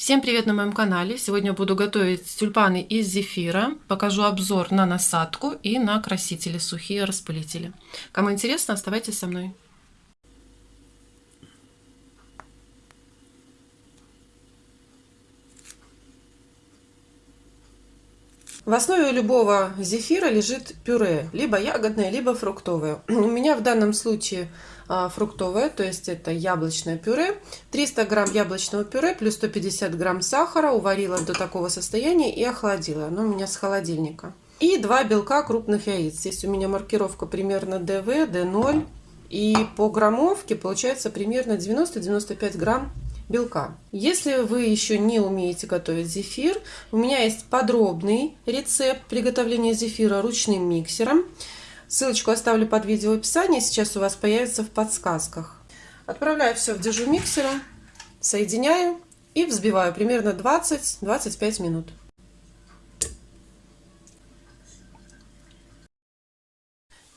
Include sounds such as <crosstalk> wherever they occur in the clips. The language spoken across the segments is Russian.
Всем привет на моем канале! Сегодня буду готовить тюльпаны из зефира. Покажу обзор на насадку и на красители, сухие распылители. Кому интересно, оставайтесь со мной. В основе любого зефира лежит пюре, либо ягодное, либо фруктовое. <clears throat> У меня в данном случае а, фруктовое, то есть это яблочное пюре. 300 грамм яблочного пюре плюс 150 грамм сахара уварила до такого состояния и охладила. Оно у меня с холодильника. И два белка крупных яиц. Здесь у меня маркировка примерно ДВ, Д0. И по граммовке получается примерно 90-95 грамм белка. Если вы еще не умеете готовить зефир, у меня есть подробный рецепт приготовления зефира ручным миксером. Ссылочку оставлю под видео в описании, сейчас у вас появится в подсказках. Отправляю все в дежу миксера, соединяю и взбиваю примерно 20-25 минут.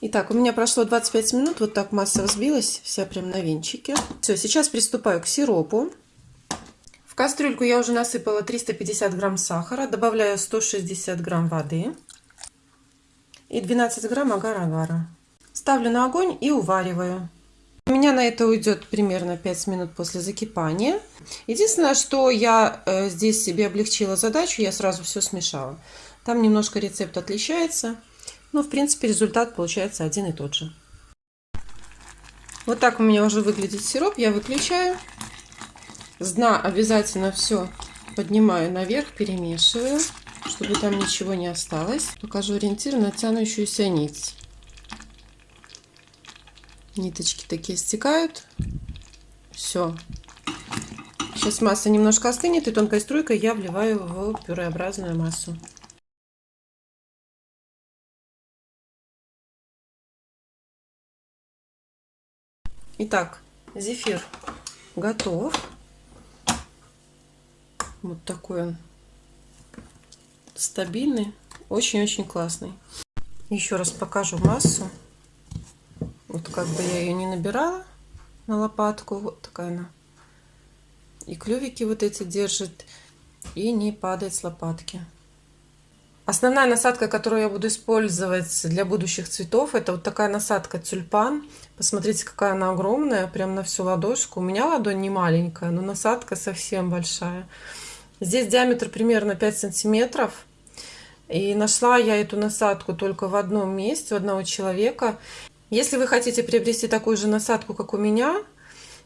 Итак, у меня прошло 25 минут, вот так масса взбилась, вся прям на венчике. Все, сейчас приступаю к сиропу. В кастрюльку я уже насыпала 350 грамм сахара, добавляю 160 грамм воды и 12 грамм агар-агара. Ставлю на огонь и увариваю. У меня на это уйдет примерно 5 минут после закипания. Единственное, что я э, здесь себе облегчила задачу, я сразу все смешала. Там немножко рецепт отличается, но в принципе результат получается один и тот же. Вот так у меня уже выглядит сироп, я выключаю. С дна обязательно все поднимаю наверх, перемешиваю чтобы там ничего не осталось. Покажу ориентир на тянущуюся нить. Ниточки такие стекают. Все. Сейчас масса немножко остынет, и тонкой струйкой я вливаю в пюреобразную массу. Итак, зефир готов. Вот такой он стабильный, очень-очень классный. Еще раз покажу массу. Вот как бы я ее не набирала на лопатку, вот такая она. И клювики вот эти держит, и не падает с лопатки. Основная насадка, которую я буду использовать для будущих цветов, это вот такая насадка тюльпан. Посмотрите, какая она огромная, прям на всю ладошку. У меня ладонь не маленькая, но насадка совсем большая. Здесь диаметр примерно 5 сантиметров. И нашла я эту насадку только в одном месте у одного человека. Если вы хотите приобрести такую же насадку, как у меня,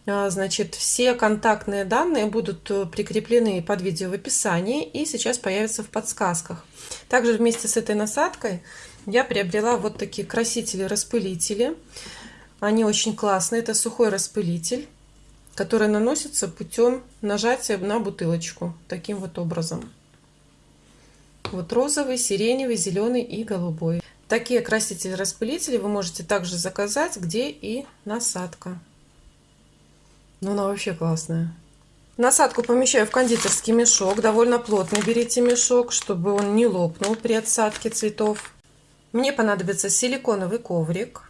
а, значит, все контактные данные будут э, прикреплены под видео в описании и сейчас появятся в подсказках. Также вместе с этой насадкой я приобрела вот такие красители-распылители. Они очень классные. Это сухой распылитель который наносится путем нажатия на бутылочку таким вот образом. Вот розовый, сиреневый, зеленый и голубой. Такие красители-распылители вы можете также заказать, где и насадка. Ну, она вообще классная. Насадку помещаю в кондитерский мешок. Довольно плотный берите мешок, чтобы он не лопнул при отсадке цветов. Мне понадобится силиконовый коврик.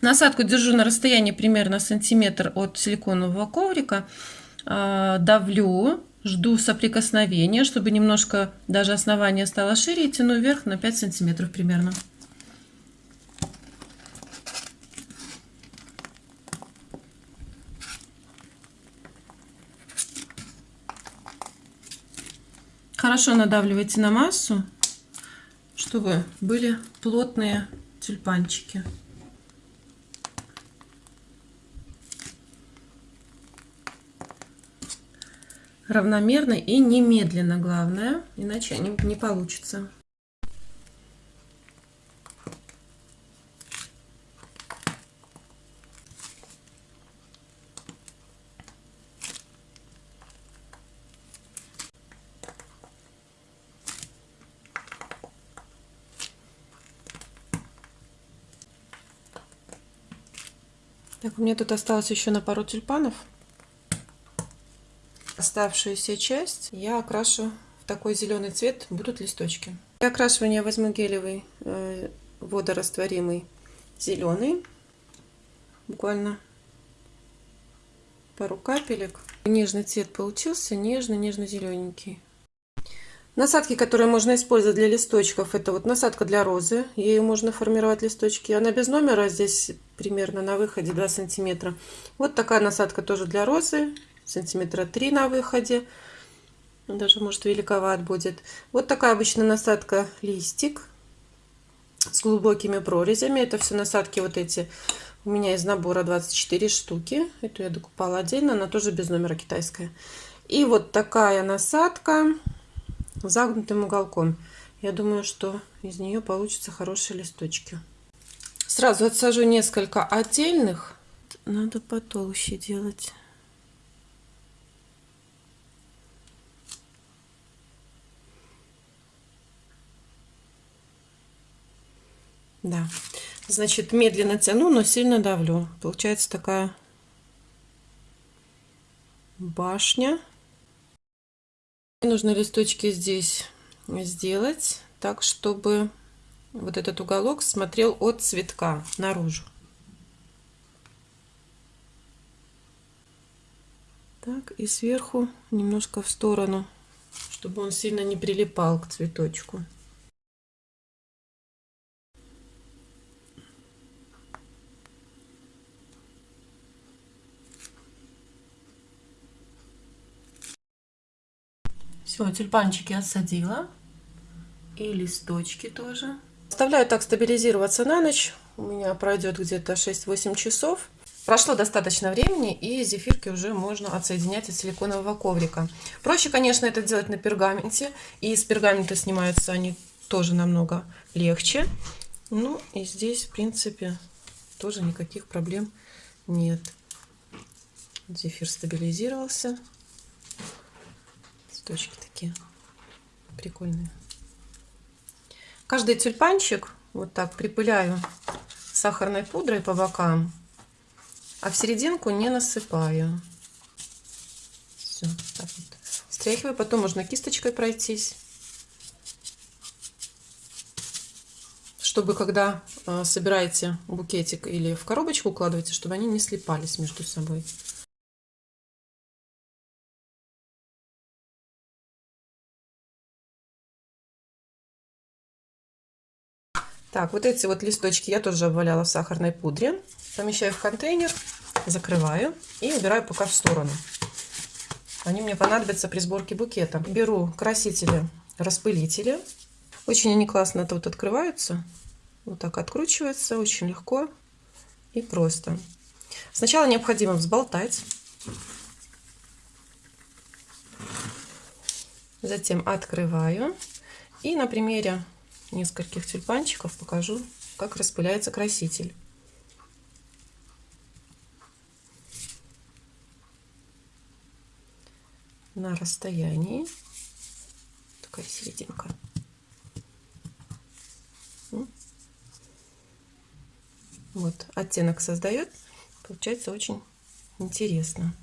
Насадку держу на расстоянии примерно сантиметр от силиконового коврика. А, давлю, жду соприкосновения, чтобы немножко даже основание стало шире и тяну вверх на 5 сантиметров примерно. Хорошо надавливайте на массу, чтобы были плотные тюльпанчики. Равномерно и немедленно, главное, иначе не, не получится. Так, у меня тут осталось еще на пару тюльпанов. Оставшуюся часть я окрашу в такой зеленый цвет, будут листочки. Для окрашивания возьму гелевый э, водорастворимый зеленый, буквально пару капелек. Нежный цвет получился, нежный, нежно-зелененький. Насадки, которые можно использовать для листочков, это вот насадка для розы. Ею можно формировать листочки. Она без номера, здесь примерно на выходе 2 сантиметра. Вот такая насадка тоже для розы, сантиметра 3 на выходе. Даже, может, великоват будет. Вот такая обычная насадка листик с глубокими прорезями. Это все насадки вот эти. У меня из набора 24 штуки. Эту я докупала отдельно, она тоже без номера китайская. И вот такая насадка загнутым уголком. Я думаю, что из нее получатся хорошие листочки. Сразу отсажу несколько отдельных. Надо потолще делать. Да. Значит, медленно тяну, но сильно давлю. Получается такая башня. Нужно листочки здесь сделать так, чтобы вот этот уголок смотрел от цветка наружу. Так, и сверху немножко в сторону, чтобы он сильно не прилипал к цветочку. Все, тюльпанчики отсадила. И листочки тоже. Оставляю так стабилизироваться на ночь. У меня пройдет где-то 6-8 часов. Прошло достаточно времени, и зефирки уже можно отсоединять от силиконового коврика. Проще, конечно, это делать на пергаменте. И с пергамента снимаются они тоже намного легче. Ну, и здесь, в принципе, тоже никаких проблем нет. Зефир стабилизировался цветочки такие прикольные. Каждый тюльпанчик вот так припыляю сахарной пудрой по бокам, а в серединку не насыпаю. Все, так вот. Стряхиваю, потом можно кисточкой пройтись. Чтобы когда э, собираете букетик или в коробочку укладываете, чтобы они не слипались между собой. Так, вот эти вот листочки я тоже обваляла в сахарной пудре. Помещаю в контейнер, закрываю и убираю пока в сторону. Они мне понадобятся при сборке букета. Беру красители, распылители. Очень они классно тут открываются. Вот так откручивается, очень легко и просто. Сначала необходимо взболтать. Затем открываю. И на примере нескольких тюльпанчиков покажу, как распыляется краситель. На расстоянии. Такая серединка. Вот, оттенок создает. Получается очень интересно.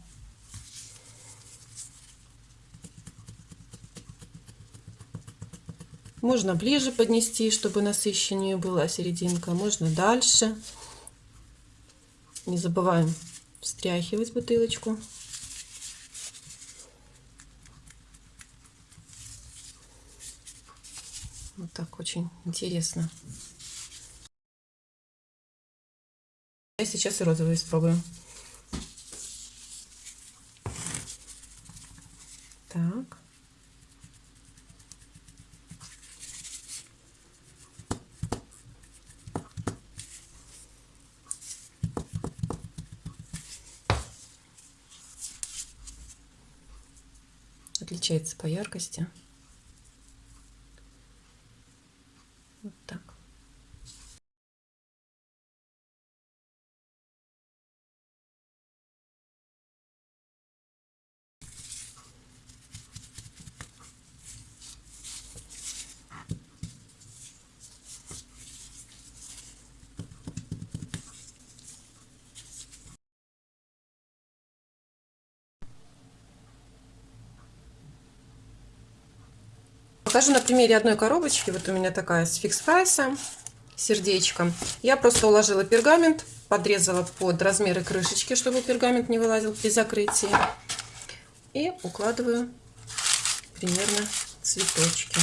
Можно ближе поднести, чтобы насыщеннее была серединка. Можно дальше. Не забываем встряхивать бутылочку. Вот так очень интересно. Я сейчас и розовый испробую. Так. Отличается по яркости. Вот так. Покажу на примере одной коробочки. Вот у меня такая с фикс прайса, сердечко. Я просто уложила пергамент подрезала под размеры крышечки, чтобы пергамент не вылазил при закрытии. И укладываю примерно цветочки.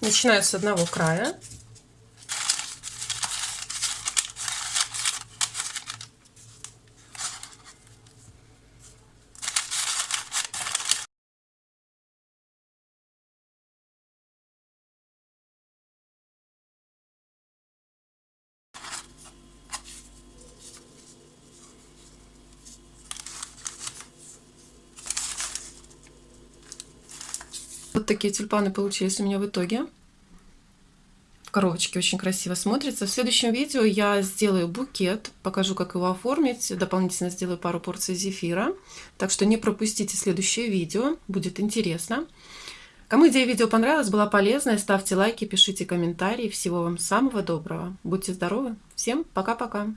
Начинаю с одного края. Вот такие тюльпаны получились у меня в итоге. В коробочке очень красиво смотрится. В следующем видео я сделаю букет, покажу, как его оформить. Дополнительно сделаю пару порций зефира. Так что не пропустите следующее видео, будет интересно. Кому идея видео понравилась, была полезная, ставьте лайки, пишите комментарии. Всего вам самого доброго. Будьте здоровы. Всем пока-пока.